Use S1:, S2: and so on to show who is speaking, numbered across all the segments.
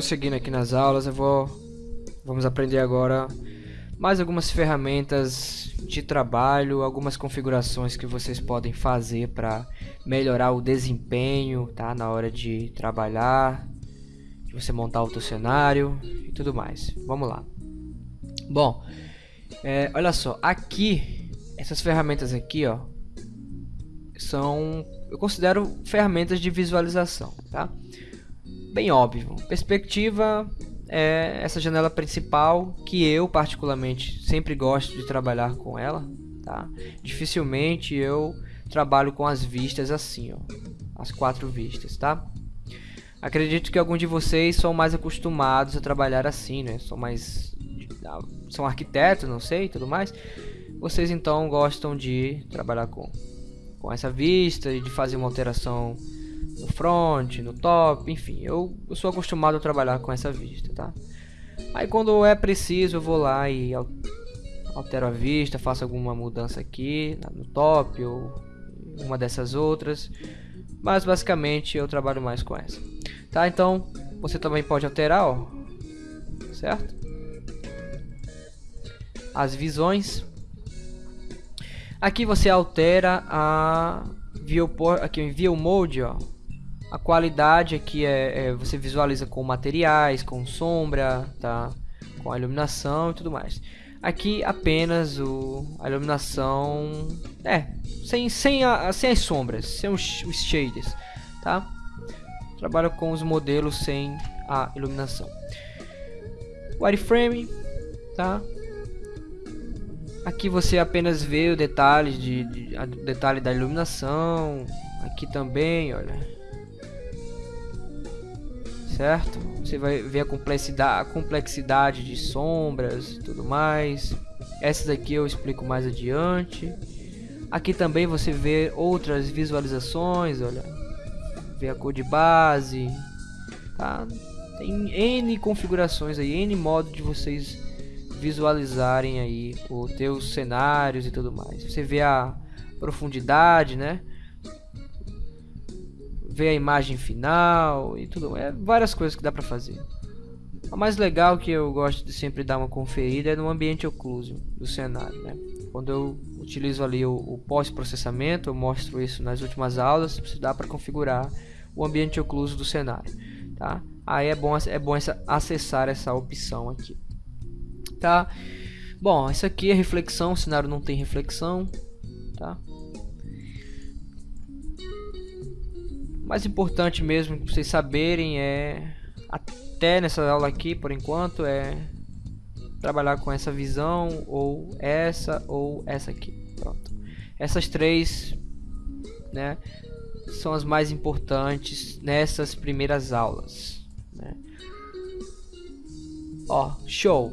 S1: prosseguindo aqui nas aulas, eu vou vamos aprender agora mais algumas ferramentas de trabalho, algumas configurações que vocês podem fazer para melhorar o desempenho, tá, na hora de trabalhar, de você montar o seu cenário e tudo mais. Vamos lá. Bom, é, olha só, aqui essas ferramentas aqui, ó, são eu considero ferramentas de visualização, tá? Bem óbvio. Perspectiva é essa janela principal que eu particularmente sempre gosto de trabalhar com ela, tá? Dificilmente eu trabalho com as vistas assim, ó, as quatro vistas, tá? Acredito que alguns de vocês são mais acostumados a trabalhar assim, né? São mais são arquitetos, não sei, tudo mais. Vocês então gostam de trabalhar com com essa vista e de fazer uma alteração no front, no top, enfim, eu, eu sou acostumado a trabalhar com essa vista, tá? Aí quando é preciso eu vou lá e altero a vista, faço alguma mudança aqui no top ou uma dessas outras, mas basicamente eu trabalho mais com essa, tá? Então você também pode alterar, ó, certo? As visões Aqui você altera a viewport, aqui em view mode, ó. A qualidade aqui é, é, você visualiza com materiais, com sombra, tá? Com a iluminação e tudo mais. Aqui apenas o, a iluminação, é, sem, sem, a, sem as sombras, sem os, shaders, tá? Trabalha com os modelos sem a iluminação. Wireframe, tá? Aqui você apenas vê o detalhe de, de detalhe da iluminação. Aqui também, olha. Certo? Você vai ver a complexidade, a complexidade de sombras e tudo mais. Essas aqui eu explico mais adiante. Aqui também você vê outras visualizações, olha. Vê a cor de base, tá? Tem N configurações aí, N modo de vocês visualizarem aí os teus cenários e tudo mais. Você vê a profundidade, né? Vê a imagem final e tudo. É várias coisas que dá para fazer. O mais legal que eu gosto de sempre dar uma conferida é no ambiente ocluso do cenário, né? Quando eu utilizo ali o, o pós-processamento, eu mostro isso nas últimas aulas, dá para configurar o ambiente ocluso do cenário, tá? Aí é bom, é bom essa, acessar essa opção aqui tá? Bom, isso aqui é reflexão, o cenário não tem reflexão, tá? Mais importante mesmo que vocês saberem é até nessa aula aqui, por enquanto, é trabalhar com essa visão ou essa ou essa aqui. Pronto. Essas três, né, são as mais importantes nessas primeiras aulas, né? Ó, show.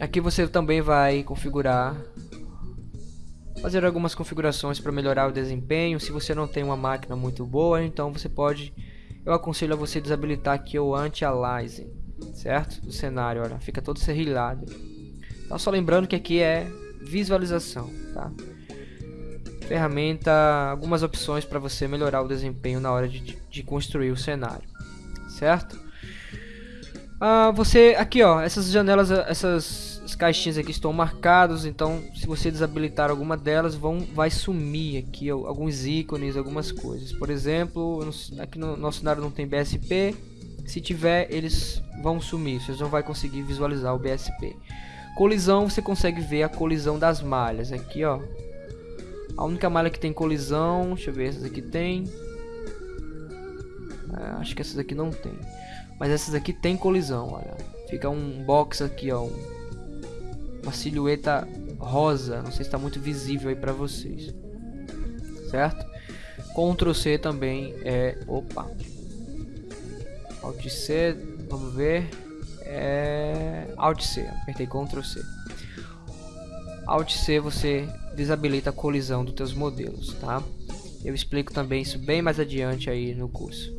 S1: Aqui você também vai configurar fazer algumas configurações para melhorar o desempenho. Se você não tem uma máquina muito boa, então você pode eu aconselho a você desabilitar aqui o anti-aliasing, certo? Do cenário, olha, fica todo serrilhado. Então só lembrando que aqui é visualização, tá? Ferramenta, algumas opções para você melhorar o desempenho na hora de, de construir o cenário, certo? Ah, você aqui ó, essas janelas, essas caixinhas aqui estão marcadas, então se você desabilitar alguma delas, vão vai sumir aqui alguns ícones, algumas coisas. Por exemplo, aqui no nosso cenário não tem BSP, se tiver eles vão sumir, vocês não vai conseguir visualizar o BSP. Colisão, você consegue ver a colisão das malhas aqui ó. A única malha que tem colisão, deixa eu ver, essas aqui tem. É, acho que essas aqui não tem. Mas essas aqui tem colisão, olha. Fica um box aqui, ó. Uma silhueta rosa. Não sei se está muito visível aí para vocês. Certo? Ctrl C também é... Opa. Alt C, vamos ver. É... Alt C, apertei Ctrl C. Alt C você desabilita a colisão dos teus modelos, tá? Eu explico também isso bem mais adiante aí no curso.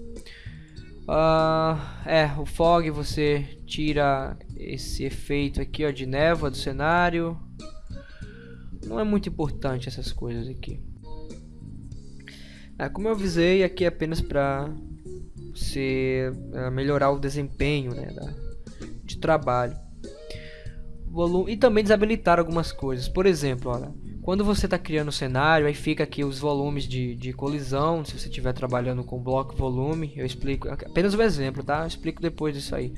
S1: Uh, é, o fog você tira esse efeito aqui ó, de névoa do cenário. Não é muito importante essas coisas aqui. É, como eu avisei, aqui é apenas para ser uh, melhorar o desempenho né, da, de trabalho. Volume, e também desabilitar algumas coisas. Por exemplo, olha, quando você está criando o cenário, aí fica aqui os volumes de, de colisão. Se você estiver trabalhando com bloco volume, eu explico apenas um exemplo, tá? Eu explico depois disso aí.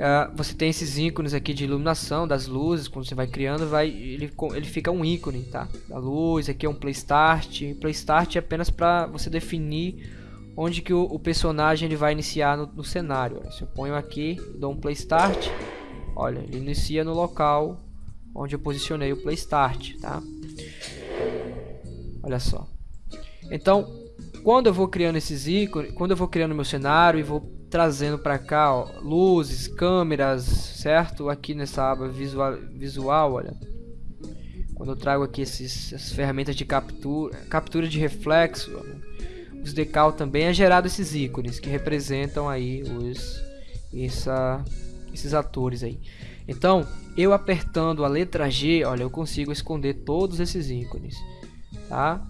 S1: Uh, você tem esses ícones aqui de iluminação das luzes, quando você vai criando, vai, ele, ele fica um ícone, tá? Da luz, aqui é um play start. Play start é apenas para você definir onde que o, o, personagem ele vai iniciar no, no cenário. Se eu ponho aqui, dou um play start, olha, ele inicia no local onde eu posicionei o play start, tá? Olha só. Então, quando eu vou criando esses ícones, quando eu vou criando meu cenário e vou trazendo para cá, ó, luzes, câmeras, certo? Aqui nessa aba visual, visual, olha. Quando eu trago aqui esses, essas ferramentas de captura, captura de reflexo, ó, os decal também é gerado esses ícones que representam aí os essa, esses atores aí. Então, eu apertando a letra G, olha, eu consigo esconder todos esses ícones, tá?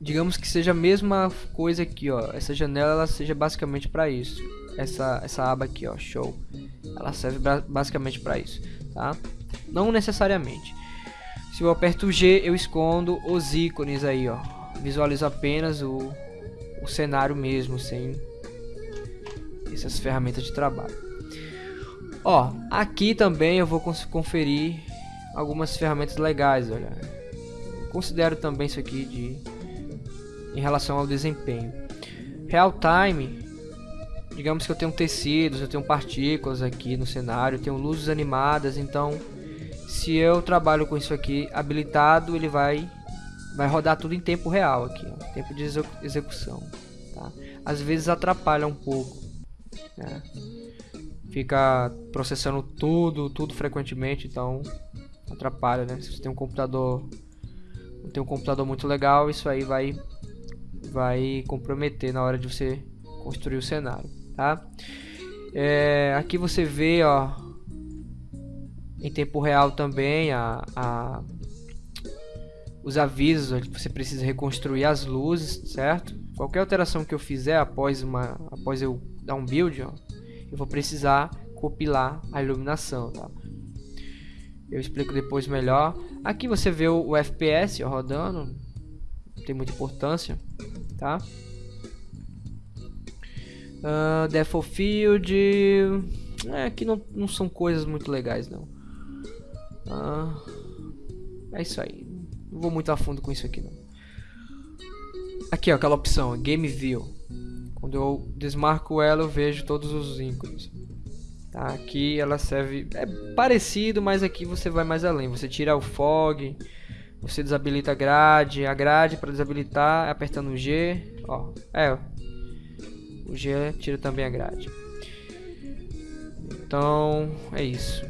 S1: digamos que seja a mesma coisa aqui, ó. Essa janela ela seja basicamente para isso. Essa essa aba aqui, ó, show. Ela serve basicamente para isso, tá? Não necessariamente. Se eu aperto G, eu escondo os ícones aí, ó. Visualizo apenas o, o cenário mesmo, sem essas ferramentas de trabalho. Ó, aqui também eu vou conferir algumas ferramentas legais, olha. considero também isso aqui de em relação ao desempenho. Real time, digamos que eu tenho tecidos, eu tenho partículas aqui no cenário, eu tenho luzes animadas, então se eu trabalho com isso aqui habilitado, ele vai vai rodar tudo em tempo real aqui, ó, tempo de execução. Tá? Às vezes atrapalha um pouco, né? Fica processando tudo, tudo frequentemente, então atrapalha, né? Se você tem um computador, tem um computador muito legal, isso aí vai vai comprometer na hora de você construir o cenário, tá? É, aqui você vê, ó, em tempo real também a, a os avisos que você precisa reconstruir as luzes, certo? Qualquer alteração que eu fizer após uma, após eu dar um build, ó, eu vou precisar compilar a iluminação, tá? Eu explico depois melhor. Aqui você vê o, o FPS rodando, não tem muita importância tá? Uh, Death Field é que não, não são coisas muito legais não uh, é isso aí não vou muito a fundo com isso aqui não aqui ó, aquela opção Game View quando eu desmarco ela eu vejo todos os ícones tá? aqui ela serve é parecido mas aqui você vai mais além você tira o fog você desabilita a grade, a grade para desabilitar é apertando o G, ó, é, o G tira também a grade. Então, é isso.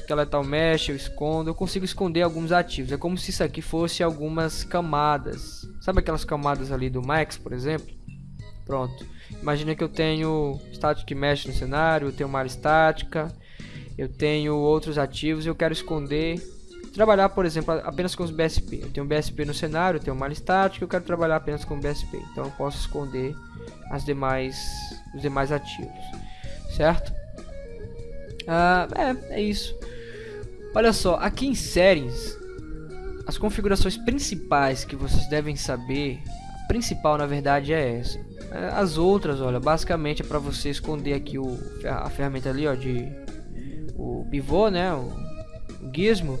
S1: Skeletal Mesh eu escondo, eu consigo esconder alguns ativos. É como se isso aqui fosse algumas camadas. Sabe aquelas camadas ali do Max, por exemplo? Pronto. Imagina que eu tenho Static Mesh no cenário, eu tenho uma área estática, eu tenho outros ativos, eu quero esconder trabalhar, por exemplo, apenas com os BSP. Eu tenho um BSP no cenário, eu tenho uma malha estática, eu quero trabalhar apenas com BSP. Então eu posso esconder as demais, os demais ativos, certo? Ah, é, é isso. Olha só, aqui em settings, as configurações principais que vocês devem saber, principal na verdade é essa. É, as outras, olha, basicamente é para você esconder aqui o, a ferramenta ali, ó, de o pivô, né, o, o gizmo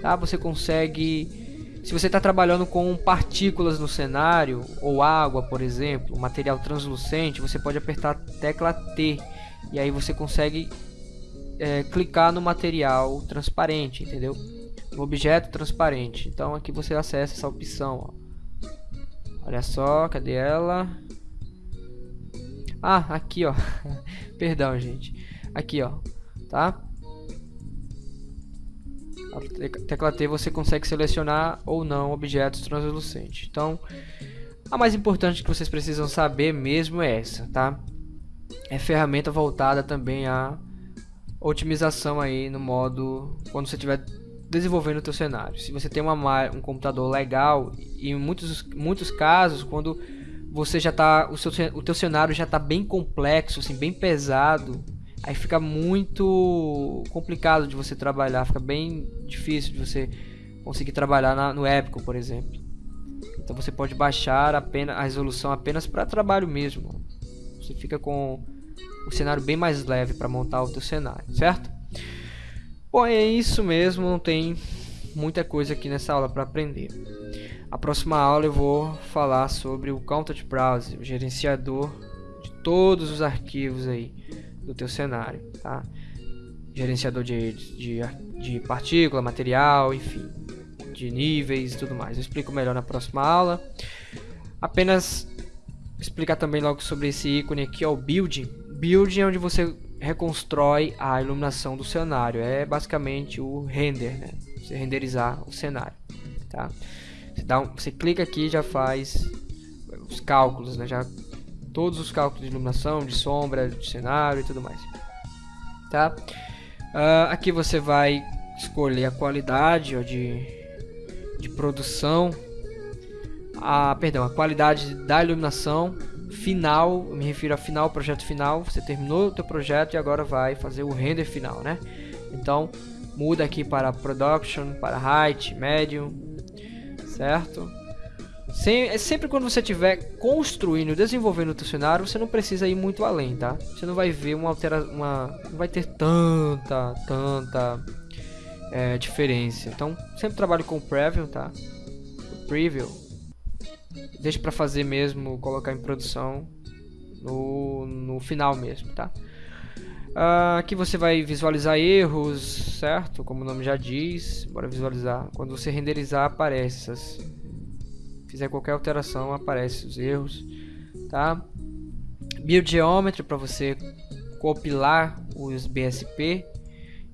S1: tá? Você consegue, se você está trabalhando com partículas no cenário ou água, por exemplo, material translucente, você pode apertar a tecla T e aí você consegue é, clicar no material transparente, entendeu? No objeto transparente. Então aqui você acessa essa opção. Ó. Olha só, cadê ela? Ah, aqui ó. Perdão, gente. Aqui ó, tá? A tecla T você consegue selecionar ou não objetos translucentes. Então, a mais importante que vocês precisam saber mesmo é essa, tá? É ferramenta voltada também à otimização aí no modo quando você estiver desenvolvendo o teu cenário. Se você tem uma, um computador legal e em muitos, muitos casos quando você já tá, o seu o teu cenário já tá bem complexo, assim, bem pesado, aí fica muito complicado de você trabalhar, fica bem difícil de você conseguir trabalhar na, no Epico, por exemplo. Então você pode baixar apenas a resolução apenas para trabalho mesmo. Você fica com o cenário bem mais leve para montar o teu cenário, certo? Bom, é isso mesmo, não tem muita coisa aqui nessa aula para aprender. A próxima aula eu vou falar sobre o Content Browser, o gerenciador de todos os arquivos aí do teu cenário, tá? Gerenciador de, de, de partícula, material, enfim, de níveis e tudo mais. Eu explico melhor na próxima aula. Apenas explicar também logo sobre esse ícone aqui, ó, o Building. Building é onde você reconstrói a iluminação do cenário. É basicamente o render, né? Você renderizar o cenário, tá? Você, dá um, você clica aqui já faz os cálculos, né? Já todos os cálculos de iluminação, de sombra, de cenário e tudo mais, tá? Uh, aqui você vai escolher a qualidade ó, de, de produção, a, perdão, a qualidade da iluminação final, me refiro a final, projeto final, você terminou o teu projeto e agora vai fazer o render final, né? Então, muda aqui para production, para height, medium, certo? Sem, é sempre quando você estiver construindo, desenvolvendo o teu cenário, você não precisa ir muito além, tá? Você não vai ver uma alteração, uma, não vai ter tanta, tanta é, diferença. Então, sempre trabalhe com preview, tá? Preview deixa para fazer mesmo, colocar em produção no, no final mesmo, tá? Uh, aqui você vai visualizar erros, certo? Como o nome já diz, bora visualizar. Quando você renderizar, aparece essas. Fizer qualquer alteração, aparece os erros, tá? Build Geometry para você compilar os BSP.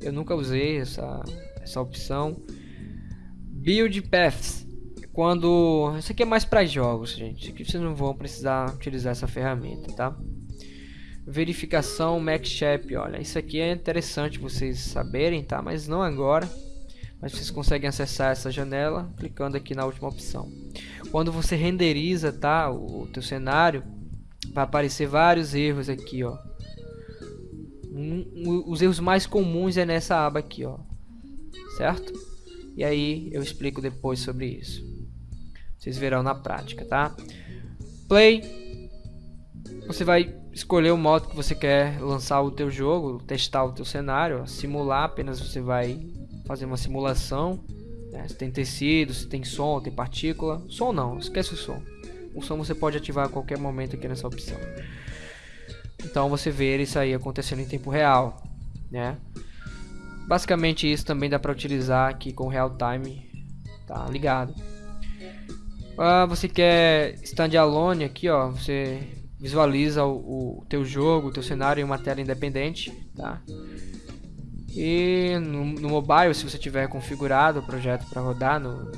S1: Eu nunca usei essa, essa opção. Build Paths quando isso aqui é mais para jogos, gente. Aqui vocês não vão precisar utilizar essa ferramenta, tá? Verificação MacShape, olha, isso aqui é interessante vocês saberem, tá? Mas não agora. Mas vocês conseguem acessar essa janela clicando aqui na última opção. Quando você renderiza, tá, o, o teu cenário, vai aparecer vários erros aqui, ó. Um, um, os erros mais comuns é nessa aba aqui, ó. Certo? E aí eu explico depois sobre isso. Vocês verão na prática, tá? Play. Você vai escolher o modo que você quer lançar o teu jogo, testar o teu cenário, simular, apenas você vai fazer uma simulação. Né? Se tem tecido, se tem som, tem partícula. Som não, esquece o som. O som você pode ativar a qualquer momento aqui nessa opção. Então você vê isso aí acontecendo em tempo real, né? Basicamente isso também dá para utilizar aqui com real time, tá ligado? Ah, você quer standalone aqui, ó, você visualiza o, o teu jogo, o teu cenário em uma tela independente, tá? E no, no mobile, se você tiver configurado o projeto para rodar no,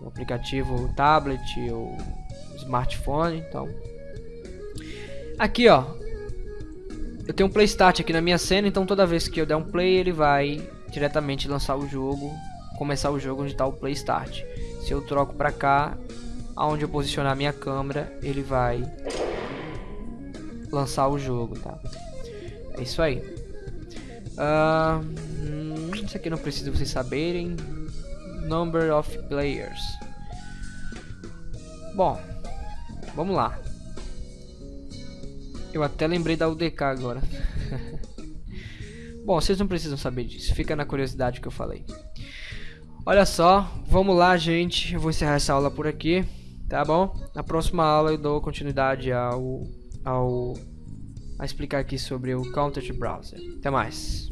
S1: no, aplicativo tablet ou smartphone, então aqui, ó, eu tenho um play start aqui na minha cena, então toda vez que eu der um play, ele vai diretamente lançar o jogo, começar o jogo onde está o play start. Se eu troco para cá, aonde eu posicionar minha câmera, ele vai lançar o jogo, tá? É isso aí. Uh, isso aqui não precisa vocês saberem. Number of players. Bom, vamos lá. Eu até lembrei da UDK agora. Bom, vocês não precisam saber disso. Fica na curiosidade que eu falei. Olha só, vamos lá, gente. Eu vou encerrar essa aula por aqui. Tá bom? Na próxima aula eu dou continuidade ao, ao a explicar aqui sobre o Content Browser. Até mais.